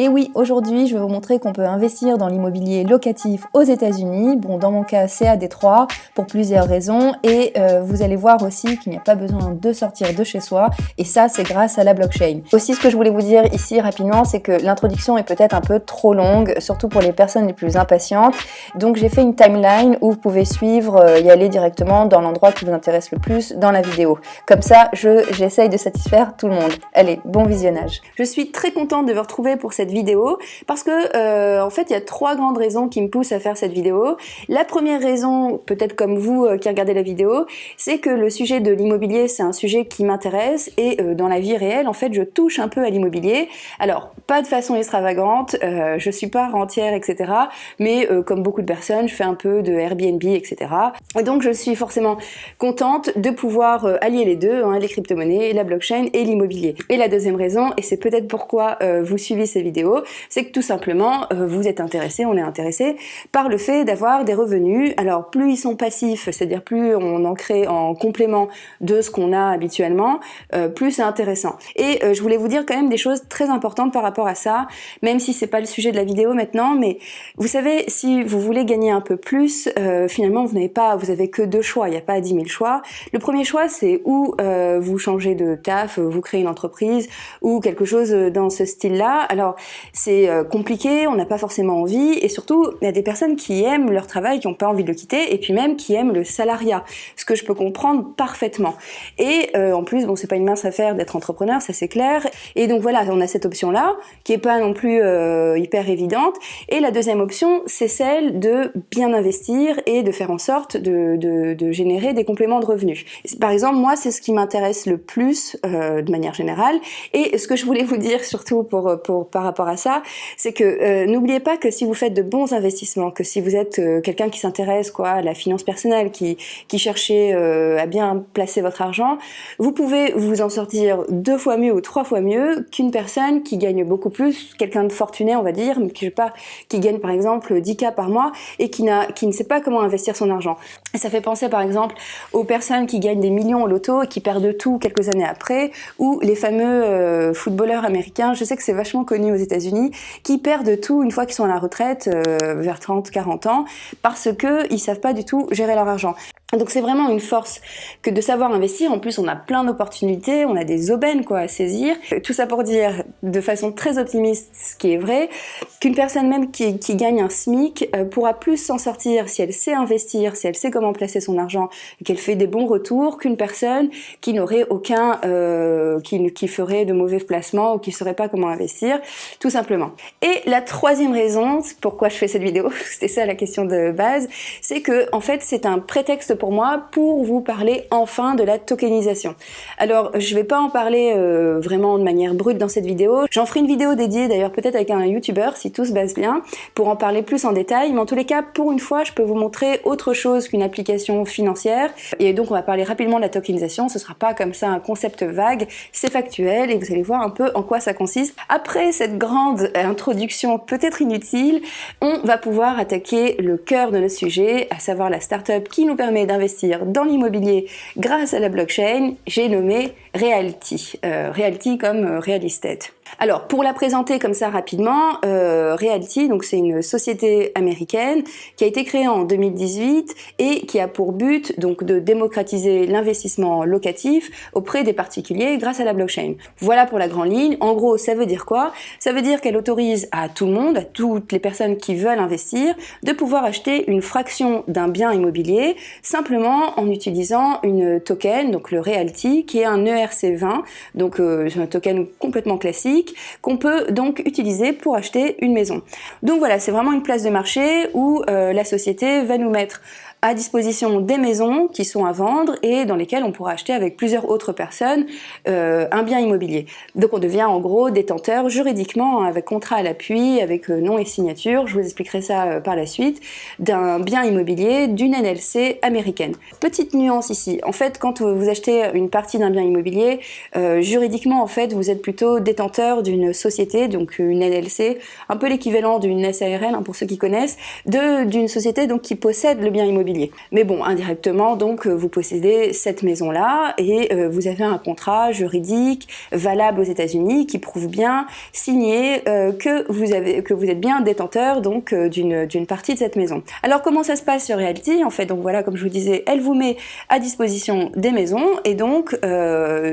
Et oui, aujourd'hui, je vais vous montrer qu'on peut investir dans l'immobilier locatif aux États-Unis. Bon, dans mon cas, c'est à Détroit pour plusieurs raisons et euh, vous allez voir aussi qu'il n'y a pas besoin de sortir de chez soi et ça, c'est grâce à la blockchain. Aussi, ce que je voulais vous dire ici rapidement, c'est que l'introduction est peut-être un peu trop longue, surtout pour les personnes les plus impatientes. Donc, j'ai fait une timeline où vous pouvez suivre, euh, y aller directement dans l'endroit qui vous intéresse le plus dans la vidéo. Comme ça, j'essaye de satisfaire tout le monde. Allez, bon visionnage. Je suis très contente de vous retrouver pour cette vidéo parce que euh, en fait il y a trois grandes raisons qui me poussent à faire cette vidéo. La première raison, peut-être comme vous euh, qui regardez la vidéo, c'est que le sujet de l'immobilier c'est un sujet qui m'intéresse et euh, dans la vie réelle en fait je touche un peu à l'immobilier. Alors pas de façon extravagante, je suis pas rentière etc. Mais comme beaucoup de personnes je fais un peu de Airbnb etc. Et donc je suis forcément contente de pouvoir allier les deux, hein, les crypto-monnaies, la blockchain et l'immobilier. Et la deuxième raison, et c'est peut-être pourquoi vous suivez ces vidéos, c'est que tout simplement, euh, vous êtes intéressé, on est intéressé par le fait d'avoir des revenus. Alors plus ils sont passifs, c'est-à-dire plus on en crée en complément de ce qu'on a habituellement, euh, plus c'est intéressant. Et euh, je voulais vous dire quand même des choses très importantes par rapport à ça, même si c'est pas le sujet de la vidéo maintenant, mais vous savez, si vous voulez gagner un peu plus, finalement vous n'avez pas, vous avez que deux choix, il n'y a pas 10 000 choix. Le premier choix, c'est où vous changez de taf, vous créez une entreprise ou quelque chose dans ce style-là. Alors c'est euh, compliqué, on n'a pas forcément envie, et surtout il y a des personnes qui aiment leur travail, qui n'ont pas envie de le quitter, et puis même qui aiment le salariat, ce que je peux comprendre parfaitement. Et euh, en plus, bon, c'est pas une mince affaire d'être entrepreneur, ça c'est clair. Et donc voilà, on a cette option-là, qui est pas non plus euh, hyper évidente. Et la deuxième option, c'est celle de bien investir et de faire en sorte de, de, générer des compléments de revenus. Par exemple, moi, c'est ce qui m'intéresse le plus de manière générale. Et ce que je voulais vous dire surtout pour, pour par rapport à ça, c'est que euh, n'oubliez pas que si vous faites de bons investissements, que si vous êtes euh, quelqu'un qui s'intéresse quoi à la finance personnelle, qui, qui cherchez euh, à bien placer votre argent, vous pouvez vous en sortir deux fois mieux ou trois fois mieux qu'une personne qui gagne beaucoup plus, quelqu'un de fortuné on va dire, mais qui, pas, qui gagne par exemple 10 k par mois et qui, qui ne sait pas comment investir son argent. Ça fait penser par exemple aux personnes qui gagnent des millions au loto et qui perdent tout quelques années après, ou les fameux footballeurs américains, je sais que c'est vachement connu États-Unis, qui perdent tout une fois qu'ils sont à la retraite, euh, vers 30-40 ans, parce qu'ils ne savent pas du tout gérer leur argent. Donc c'est vraiment une force que de savoir investir. En plus, on a plein d'opportunités, on a des aubaines quoi à saisir. Tout ça pour dire, de façon très optimiste, ce qui est vrai, qu'une personne même qui, gagne un SMIC euh, pourra plus s'en sortir si elle sait investir, si elle sait comment placer son argent, qu'elle fait des bons retours, qu'une personne qui n'aurait aucun, euh, qui, qui ferait de mauvais placements ou qui ne saurait pas comment investir, tout simplement. Et la troisième raison, pourquoi je fais cette vidéo, c'était ça la question de base, c'est que en fait c'est un prétexte pour moi pour vous parler enfin de la tokenisation. Alors je vais pas en parler euh, vraiment de manière brute dans cette vidéo, j'en ferai une vidéo dédiée d'ailleurs peut-être avec un youtubeur si tout se base bien pour en parler plus en détail, mais en tous les cas pour une fois je peux vous montrer autre chose qu'une application financière et donc on va parler rapidement de la tokenisation, ce sera pas comme ça un concept vague, c'est factuel et vous allez voir un peu en quoi ça consiste. Après cette grande introduction peut-être inutile, on va pouvoir attaquer le cœur de notre sujet, à savoir la startup qui nous permet d'investir dans l'immobilier grâce à la blockchain, j'ai nommé Realty. Euh, Realty comme euh, Real Estate. Alors, pour la présenter comme ça rapidement, euh, Realty, donc c'est une société américaine qui a été créée en 2018 et qui a pour but donc de démocratiser l'investissement locatif auprès des particuliers grâce à la blockchain. Voilà pour la grande ligne. En gros, ça veut dire quoi? Ça veut dire qu'elle autorise à tout le monde, à toutes les personnes qui veulent investir, de pouvoir acheter une fraction d'un bien immobilier simplement en utilisant une token, donc le Realty, qui est un ERC20, donc euh, un token complètement classique, qu'on peut donc utiliser pour acheter une maison. Donc voilà, c'est vraiment une place de marché où euh, la société va nous mettre à disposition des maisons qui sont à vendre et dans lesquelles on pourra acheter avec plusieurs autres personnes euh, un bien immobilier. Donc on devient en gros détenteur juridiquement avec contrat à l'appui, avec euh, nom et signature, je vous expliquerai ça euh, par la suite, d'un bien immobilier d'une NLC américaine. Petite nuance ici, en fait quand vous achetez une partie d'un bien immobilier, juridiquement en fait vous êtes plutôt détenteur d'une société, donc une NLC, un peu l'équivalent d'une SARL hein, pour ceux qui connaissent, d'une société donc qui possède le bien immobilier Mais bon, indirectement, donc, vous possédez cette maison-là et vous avez un contrat juridique valable aux États-Unis qui prouve bien, signé, que, vous avez, que vous êtes bien détenteur donc d'une partie de cette maison. Alors comment ça se passe sur Realty? En fait, donc voilà, comme je vous disais, elle vous met à disposition des maisons et donc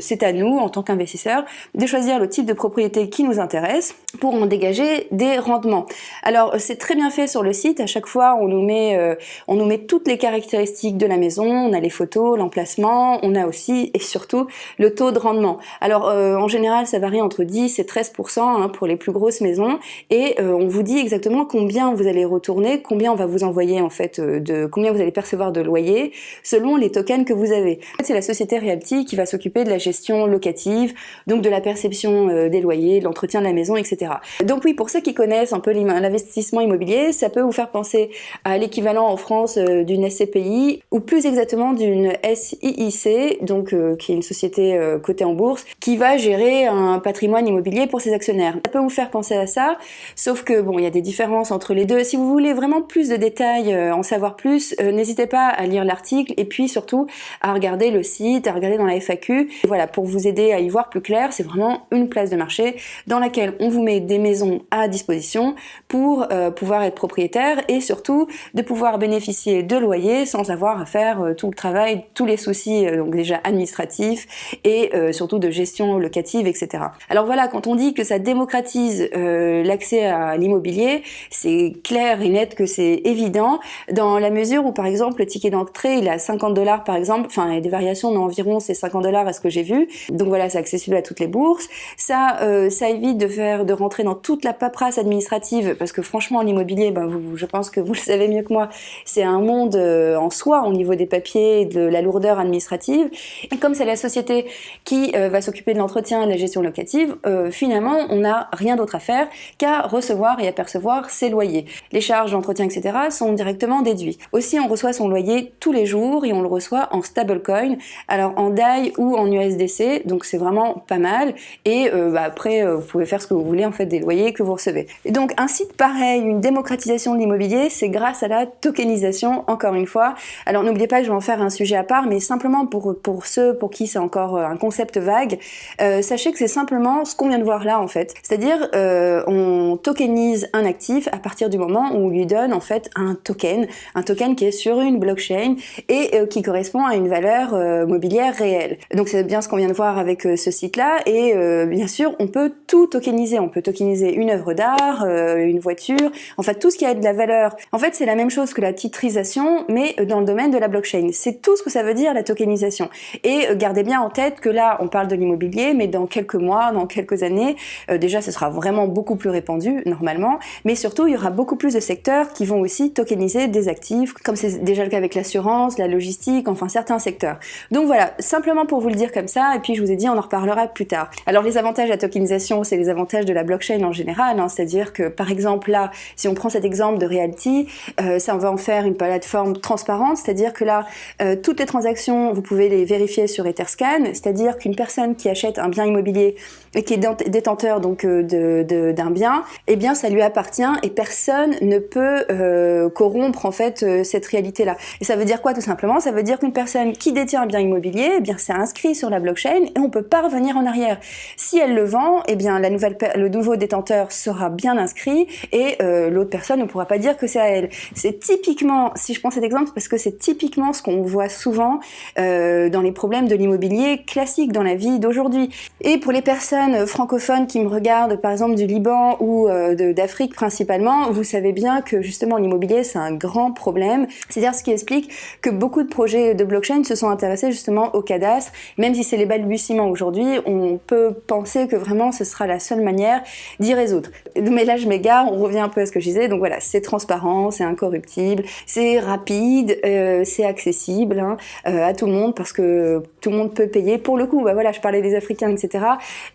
c'est à nous, en tant qu'investisseurs, de choisir le type de propriété qui nous intéresse pour en dégager des rendements. Alors c'est très bien fait sur le site, à chaque fois on nous met, euh, on nous met toutes les caractéristiques de la maison, on a les photos, l'emplacement, on a aussi et surtout le taux de rendement. Alors euh, en général ça varie entre 10 et 13% hein, pour les plus grosses maisons et euh, on vous dit exactement combien vous allez retourner, combien on va vous envoyer en fait, de combien vous allez percevoir de loyer selon les tokens que vous avez. C'est la société Realty qui va s'occuper de la gestion locative, donc de la perception des loyers, de l'entretien de la maison, etc. Donc oui, pour ceux qui connaissent un peu l'investissement immobilier, ça peut vous faire penser à l'équivalent en France euh, d'une SCPI ou plus exactement d'une SIIC, donc euh, qui est une société euh, cotée en bourse, qui va gérer un patrimoine immobilier pour ses actionnaires. Ça peut vous faire penser à ça, sauf que bon, il y a des différences entre les deux. Si vous voulez vraiment plus de détails, en savoir plus, n'hésitez pas à lire l'article et puis surtout à regarder le site, à regarder dans la FAQ. voilà, pour vous aider à y voir plus clair, c'est vraiment une place de marché dans laquelle on vous met des maisons à disposition pour euh, pouvoir être propriétaire et surtout de pouvoir bénéficier de loyers sans avoir à faire euh, tout le travail, tous les soucis euh, donc déjà administratifs et surtout de gestion locative, etc. Alors voilà, quand on dit que ça démocratise l'accès à l'immobilier, c'est clair et net que c'est évident dans la mesure où par exemple le ticket d'entrée il est à 50 dollars par exemple, enfin il y a des variations mais environ c'est 50 dollars à ce que j'ai vu, donc voilà c'est accessible à toutes les bourses, ça, ça évite de faire de rentrer dans toute la paperasse administrative, parce que franchement l'immobilier, ben, vous, je pense que vous le savez mieux que moi, c'est un monde euh, en soi au niveau des papiers et de la lourdeur administrative. Et comme c'est la société qui euh, va s'occuper de l'entretien et de la gestion locative, euh, finalement on n'a rien d'autre à faire qu'à recevoir et à percevoir ses loyers. Les charges d'entretien, etc. sont directement déduits. Aussi on reçoit son loyer tous les jours et on le reçoit en stablecoin, alors en DAI ou en USDC, donc c'est vraiment pas mal. Et bah, après vous pouvez faire ce que vous voulez en fait des loyers que vous recevez. Et donc un site pareil, une démocratisation de l'immobilier, c'est grâce à la tokenisation, encore une fois. Alors n'oubliez pas que je vais en faire un sujet à part, mais simplement pour, pour ceux pour qui c'est encore euh, un concept vague, euh, sachez que c'est simplement ce qu'on vient de voir là en fait. C'est-à-dire euh, on tokenise un actif à partir du moment où on lui donne en fait un token, un token qui est sur une blockchain et qui correspond à une valeur mobilière réelle. Donc c'est bien ce qu'on vient de voir avec ce site-là et bien sûr on peut tout tokeniser, on peut tokeniser une œuvre d'art, une voiture, en fait tout ce qui a de la valeur. En fait c'est la même chose que la titrisation mais dans le domaine de la blockchain. C'est tout ce que ça veut dire la tokenisation. Et euh, gardez bien en tête que là on parle de l'immobilier mais dans quelques mois, dans quelques années, euh, déjà ce sera vraiment beaucoup plus répandu normalement, mais surtout il y aura beaucoup plus de secteurs qui vont aussi tokeniser des actifs comme c'est déjà le cas avec l'assurance, la logistique, enfin certains secteurs. Donc voilà, simplement pour vous le dire comme ça et puis je vous ai dit on en reparlera plus tard. Alors les avantages de la tokenisation c'est les avantages de la blockchain en général, hein. c'est-à-dire que par exemple là, si on prend cet exemple de Realty, euh, ça va en faire une plateforme transparente, c'est-à-dire que là, euh, toutes les transactions, vous pouvez les vérifier sur Etherscan, c'est-à-dire qu'une personne qui achète un bien immobilier et qui est détenteur donc euh, d'un bien, eh bien ça lui appartient et personne ne peut euh, corrompre en fait cette réalité-là. Et ça veut dire quoi tout simplement? Ça veut dire qu'une personne qui détient un bien immobilier, eh bien c'est inscrit sur la blockchain et on peut pas revenir en arrière. Si elle le vend, eh bien la nouvelle le nouveau détenteur sera bien inscrit et l'autre personne ne pourra pas dire que c'est à elle. C'est typiquement, si je prends cet exemple, parce que c'est typiquement ce qu'on voit souvent dans les problèmes de l'immobilier classique dans la vie d'aujourd'hui. Et pour les personnes francophones qui me regardent, par exemple du Liban ou euh, d'Afrique principalement, vous savez bien que justement l'immobilier c'est un grand problème. C'est-à-dire ce qui explique que beaucoup de projets de blockchain se sont intéressés justement au cadastre, même si c'est les balbutiements aujourd'hui, on peut penser que vraiment ce sera la seule manière d'y résoudre. Mais là je m'égare, on revient un peu à ce que je disais, donc voilà, c'est transparent, c'est incorruptible, c'est rapide, euh, c'est accessible hein, euh, à tout le monde parce que tout le monde peut payer. Pour le coup, bah voilà, je parlais des Africains, etc.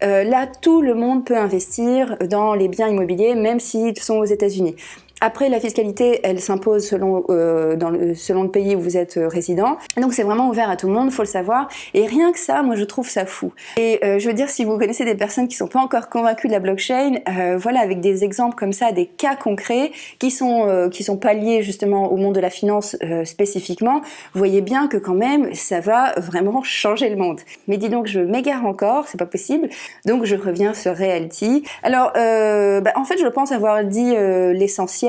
Euh, là, tout le monde peut investir dans les biens immobiliers, même s'ils sont aux États-Unis. Après, la fiscalité, elle s'impose selon, euh, le, selon le pays où vous êtes euh, résident. Donc c'est vraiment ouvert à tout le monde, faut le savoir. Et rien que ça, moi je trouve ça fou. Et euh, je veux dire, si vous connaissez des personnes qui sont pas encore convaincues de la blockchain, voilà, avec des exemples comme ça, des cas concrets qui sont qui sont pas liés justement au monde de la finance spécifiquement, vous voyez bien que quand même, ça va vraiment changer le monde. Mais dis donc, je m'égare encore, c'est pas possible. Donc je reviens sur Realty. Alors, bah, en fait, je pense avoir dit l'essentiel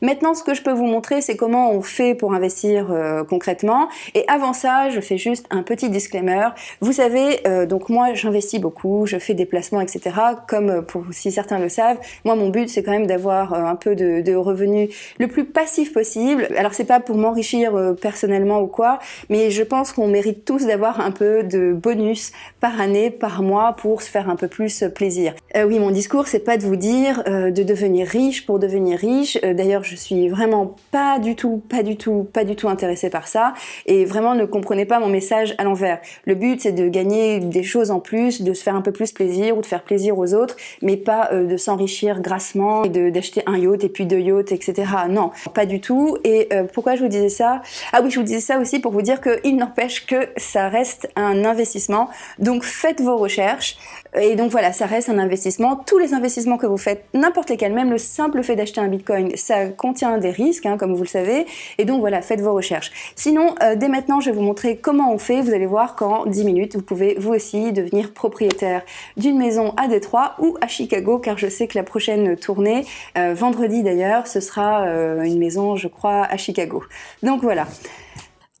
Maintenant, ce que je peux vous montrer, c'est comment on fait pour investir euh, concrètement. Et avant ça, je fais juste un petit disclaimer. Vous savez, euh, donc moi, j'investis beaucoup, je fais des placements, etc. Comme euh, pour si certains le savent, moi, mon but, c'est quand même d'avoir un peu de, de, revenus le plus passif possible. Alors, c'est pas pour m'enrichir personnellement ou quoi, mais je pense qu'on mérite tous d'avoir un peu de bonus par année, par mois, pour se faire un peu plus plaisir. oui, mon discours, c'est pas de vous dire de devenir riche pour devenir riche, euh, d'ailleurs, je suis vraiment pas du tout, pas du tout, pas du tout intéressée par ça. Et vraiment, ne comprenez pas mon message à l'envers. Le but, c'est de gagner des choses en plus, de se faire un peu plus plaisir ou de faire plaisir aux autres, mais pas euh, de s'enrichir grassement et d'acheter un yacht et puis deux yachts, etc. Non, pas du tout. Et euh, pourquoi je vous disais ça? Ah oui, je vous disais ça aussi pour vous dire qu'il n'empêche que ça reste un investissement. Donc, faites vos recherches. Et donc voilà, ça reste un investissement. Tous les investissements que vous faites, n'importe lesquels, même le simple fait d'acheter un bitcoin, ça contient des risques, hein, comme vous le savez. Et donc voilà, faites vos recherches. Sinon, euh, dès maintenant, je vais vous montrer comment on fait. Vous allez voir qu'en 10 minutes, vous pouvez vous aussi devenir propriétaire d'une maison à Détroit ou à Chicago, car je sais que la prochaine tournée, euh, vendredi d'ailleurs, ce sera euh, une maison, je crois, à Chicago. Donc voilà.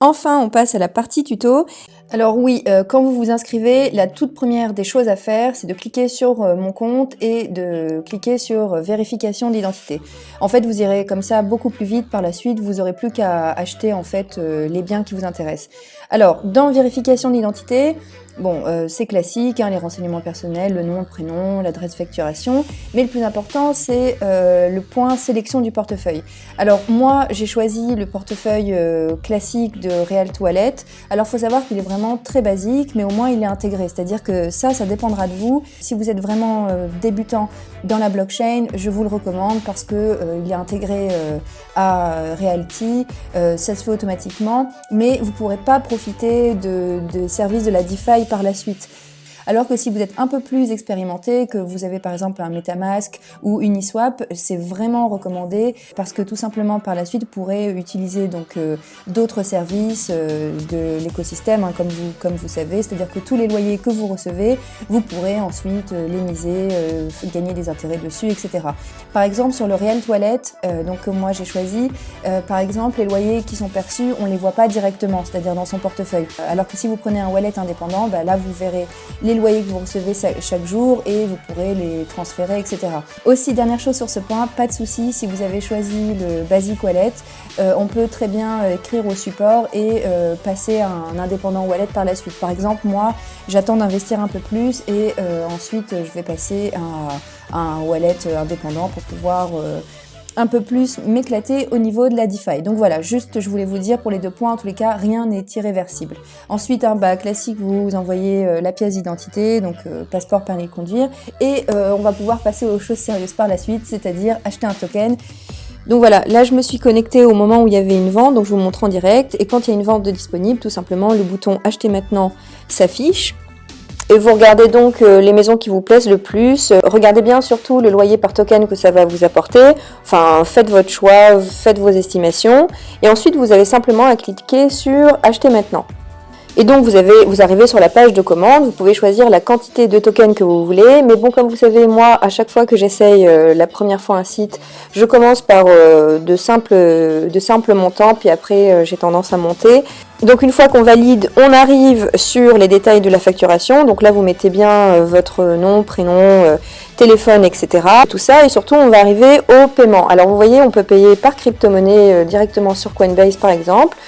Enfin, on passe à la partie tuto. Alors oui, euh, quand vous vous inscrivez, la toute première des choses à faire, c'est de cliquer sur euh, mon compte et de cliquer sur euh, vérification d'identité. En fait, vous irez comme ça beaucoup plus vite par la suite, vous aurez plus qu'à acheter en fait les biens qui vous intéressent. Alors, dans vérification d'identité, Bon, euh, c'est classique, hein, les renseignements personnels, le nom, le prénom, l'adresse facturation, mais le plus important, c'est euh, le point sélection du portefeuille. Alors moi, j'ai choisi le portefeuille euh, classique de Real Toilette. Alors faut savoir qu'il est vraiment très basique, mais au moins il est intégré, c'est-à-dire que ça, ça dépendra de vous. Si vous êtes vraiment débutant dans la blockchain, je vous le recommande parce que il est intégré à Realty, ça se fait automatiquement, mais vous pourrez pas profiter de, de services de la DeFi par la suite. Alors que si vous êtes un peu plus expérimenté, que vous avez par exemple un MetaMask ou Uniswap, c'est vraiment recommandé parce que tout simplement par la suite, vous pourrez utiliser donc euh, d'autres services euh, de l'écosystème, hein, comme vous comme vous savez, c'est-à-dire que tous les loyers que vous recevez, vous pourrez ensuite euh, les miser, gagner des intérêts dessus, etc. Par exemple sur le Real Toilette, donc que moi j'ai choisi, par exemple les loyers qui sont perçus, on les voit pas directement, c'est-à-dire dans son portefeuille. Alors que si vous prenez un wallet indépendant, bah, là vous verrez les loyers que vous recevez chaque jour et vous pourrez les transférer, etc. Aussi, dernière chose sur ce point, pas de souci, si vous avez choisi le Basic Wallet, euh, on peut très bien euh, écrire au support et euh, passer à un indépendant wallet par la suite. Par exemple, moi, j'attends d'investir un peu plus et ensuite je vais passer à, un wallet indépendant pour pouvoir un peu plus m'éclater au niveau de la DeFi. Donc voilà, juste je voulais vous dire pour les deux points, en tous les cas, rien n'est irréversible. Ensuite, un bah, classique, vous envoyez euh, la pièce d'identité, donc euh, passeport, permis de conduire, et euh, on va pouvoir passer aux choses sérieuses par la suite, c'est-à-dire acheter un token. Donc voilà, là je me suis connectée au moment où il y avait une vente, donc je vous montre en direct, et quand il y a une vente de disponible, tout simplement, le bouton acheter maintenant s'affiche. Et vous regardez donc euh, les maisons qui vous plaisent le plus. Regardez bien surtout le loyer par token que ça va vous apporter. Enfin, faites votre choix, faites vos estimations. Et ensuite, vous avez simplement à cliquer sur acheter maintenant. Et donc vous, avez, vous arrivez sur la page de commande, vous pouvez choisir la quantité de tokens que vous voulez. Mais bon, comme vous savez, moi, à chaque fois que j'essaye euh, la première fois un site, je commence par euh, de, simples, de simples montants, puis après euh, j'ai tendance à monter. Donc une fois qu'on valide, on arrive sur les détails de la facturation. Donc là, vous mettez bien votre nom, prénom, téléphone, etc. Tout ça, et surtout, on va arriver au paiement. Alors vous voyez, on peut payer par crypto-monnaie directement sur Coinbase, par exemple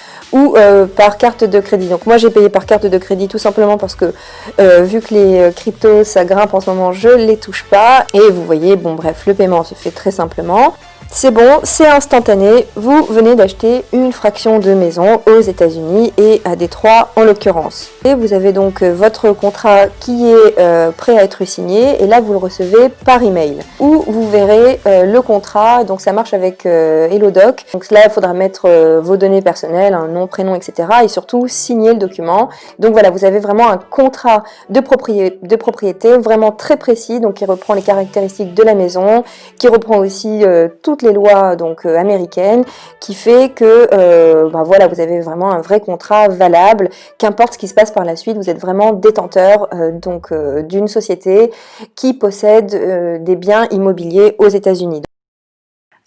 euh, par carte de crédit. Donc moi j'ai payé par carte de crédit tout simplement parce que euh, vu que les euh, cryptos ça grimpe en ce moment, je les touche pas. Et vous voyez, bon bref, le paiement se fait très simplement. C'est bon, c'est instantané, vous venez d'acheter une fraction de maison aux États-Unis et à Détroit en l'occurrence. Et vous avez donc euh, votre contrat qui est euh, prêt à être signé et là vous le recevez par email où vous verrez euh, le contrat, donc ça marche avec HelloDoc. Donc là il faudra mettre vos données personnelles, un nom, prénom, etc. et surtout signer le document. Donc voilà, vous avez vraiment un contrat de propriété, de propriété vraiment très précis, donc qui reprend les caractéristiques de la maison, qui reprend aussi tout les lois donc euh, américaines qui fait que euh, ben voilà vous avez vraiment un vrai contrat valable qu'importe ce qui se passe par la suite vous êtes vraiment détenteur euh, donc d'une société qui possède des biens immobiliers aux États-Unis.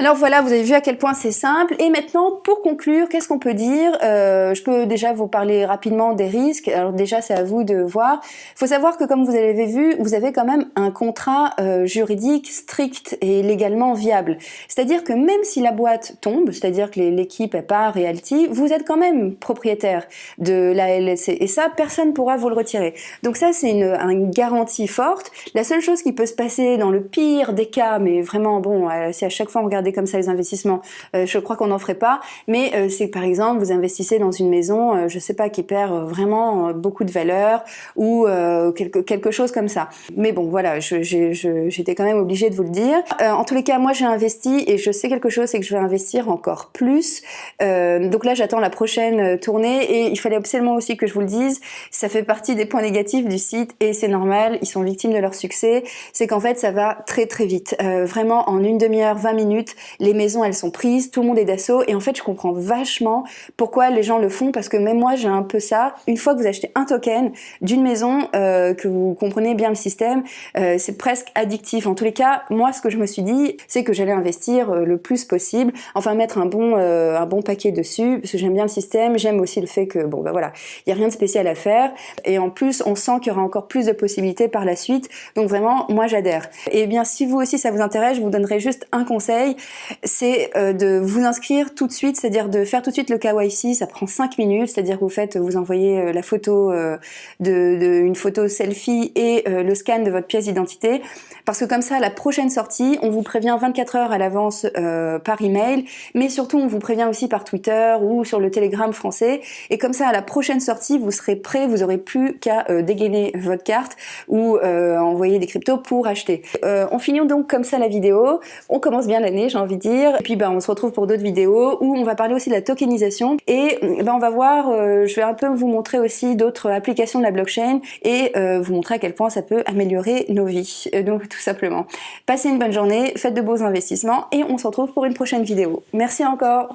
Alors voilà, vous avez vu à quel point c'est simple. Et maintenant, pour conclure, qu'est-ce qu'on peut dire? Euh, Je peux déjà vous parler rapidement des risques. Alors déjà, c'est à vous de voir. Il faut savoir que comme vous l'avez vu, vous avez quand même un contrat euh, juridique strict et légalement viable. C'est-à-dire que même si la boîte tombe, c'est-à-dire que l'équipe est pas Realty, vous êtes quand même propriétaire de la LLC. Et ça, personne pourra vous le retirer. Donc ça, c'est une, une, garantie forte. La seule chose qui peut se passer dans le pire des cas, mais vraiment, bon, euh, si à chaque fois on regarde comme ça les investissements. Euh, je crois qu'on n'en ferait pas, mais euh, c'est par exemple vous investissez dans une maison, euh, je sais pas, qui perd vraiment beaucoup de valeur ou quelque, quelque chose comme ça. Mais bon, voilà, j'étais quand même obligée de vous le dire. en tous les cas, moi j'ai investi et je sais quelque chose, c'est que je vais investir encore plus. donc là, j'attends la prochaine tournée et il fallait absolument aussi que je vous le dise, ça fait partie des points négatifs du site et c'est normal, ils sont victimes de leur succès, c'est qu'en fait ça va très très vite. vraiment en une demi-heure, 20 minutes, les maisons elles sont prises, tout le monde est d'assaut et en fait je comprends vachement pourquoi les gens le font parce que même moi j'ai un peu ça. Une fois que vous achetez un token d'une maison, euh, que vous comprenez bien le système, euh, c'est presque addictif. En tous les cas, moi ce que je me suis dit, c'est que j'allais investir euh, le plus possible, enfin mettre un bon, un bon paquet dessus parce que j'aime bien le système, j'aime aussi le fait que bon ben voilà, il y a rien de spécial à faire et en plus on sent qu'il y aura encore plus de possibilités par la suite. Donc vraiment, moi j'adhère. Et bien si vous aussi ça vous intéresse, je vous donnerai juste un conseil, c'est euh, de vous inscrire tout de suite, c'est-à-dire de faire tout de suite le KYC, ça prend 5 minutes, c'est-à-dire que vous faites, vous envoyez euh, la photo, euh, une photo selfie et le scan de votre pièce d'identité, parce que comme ça, la prochaine sortie, on vous prévient 24 heures à l'avance par email, mais surtout on vous prévient aussi par Twitter ou sur le Telegram français, et comme ça, à la prochaine sortie, vous serez prêt, vous aurez plus qu'à dégainer votre carte ou envoyer des cryptos pour acheter. on finit donc comme ça la vidéo, on commence bien l'année, envie de dire. Et puis ben, on se retrouve pour d'autres vidéos où on va parler aussi de la tokenisation et ben, on va voir, euh, je vais un peu vous montrer aussi d'autres applications de la blockchain et euh, vous montrer à quel point ça peut améliorer nos vies. Euh, donc tout simplement. Passez une bonne journée, faites de beaux investissements et on se retrouve pour une prochaine vidéo. Merci encore